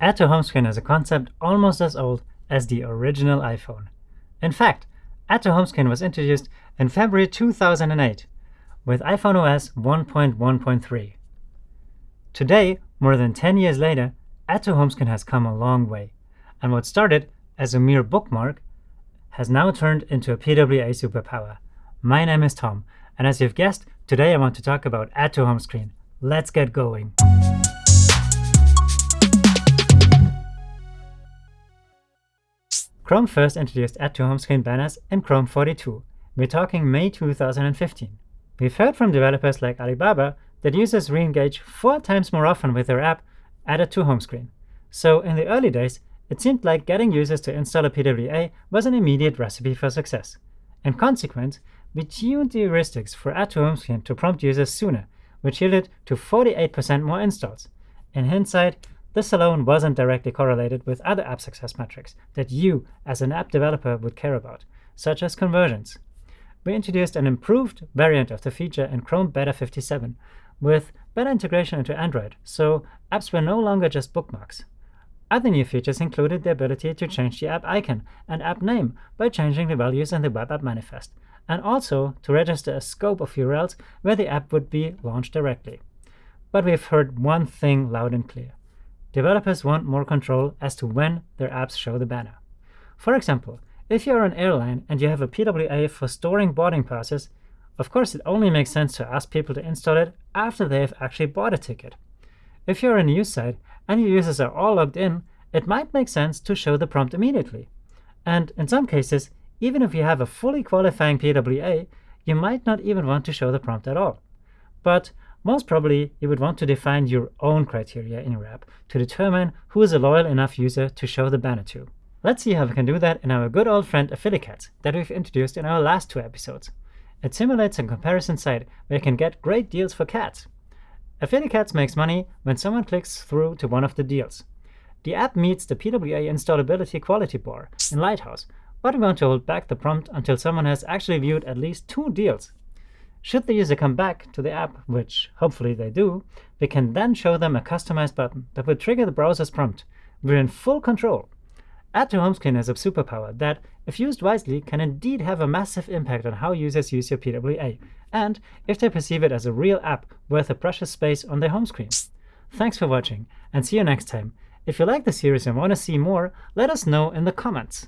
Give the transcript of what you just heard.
Add to home screen is a concept almost as old as the original iPhone. In fact, Add to home screen was introduced in February 2008 with iPhone OS 1.1.3. Today, more than 10 years later, Add to home screen has come a long way, and what started as a mere bookmark has now turned into a PWA superpower. My name is Tom, and as you've guessed, today I want to talk about Add to home screen. Let's get going. Chrome first introduced Add to Home Screen banners in Chrome 42. We're talking May 2015. We've heard from developers like Alibaba that users re-engage four times more often with their app added to home screen. So in the early days, it seemed like getting users to install a PWA was an immediate recipe for success. In consequence, we tuned the heuristics for Add to Home Screen to prompt users sooner, which yielded to 48% more installs. In hindsight, this alone wasn't directly correlated with other app success metrics that you, as an app developer, would care about, such as conversions. We introduced an improved variant of the feature in Chrome Beta 57 with better integration into Android, so apps were no longer just bookmarks. Other new features included the ability to change the app icon and app name by changing the values in the web app manifest, and also to register a scope of URLs where the app would be launched directly. But we've heard one thing loud and clear. Developers want more control as to when their apps show the banner. For example, if you're an airline and you have a PWA for storing boarding passes, of course it only makes sense to ask people to install it after they have actually bought a ticket. If you're a news site and your users are all logged in, it might make sense to show the prompt immediately. And in some cases, even if you have a fully qualifying PWA, you might not even want to show the prompt at all. But most probably, you would want to define your own criteria in your app to determine who is a loyal enough user to show the banner to. Let's see how we can do that in our good old friend Affilicats that we've introduced in our last two episodes. It simulates a comparison site where you can get great deals for cats. Affilicats makes money when someone clicks through to one of the deals. The app meets the PWA installability quality bar in Lighthouse, but we want to hold back the prompt until someone has actually viewed at least two deals should the user come back to the app, which hopefully they do, we can then show them a customized button that will trigger the browser's prompt. We're in full control. Add to home screen is a superpower that, if used wisely, can indeed have a massive impact on how users use your PWA, and if they perceive it as a real app worth a precious space on their home screen. Thanks for watching, and see you next time. If you like the series and want to see more, let us know in the comments.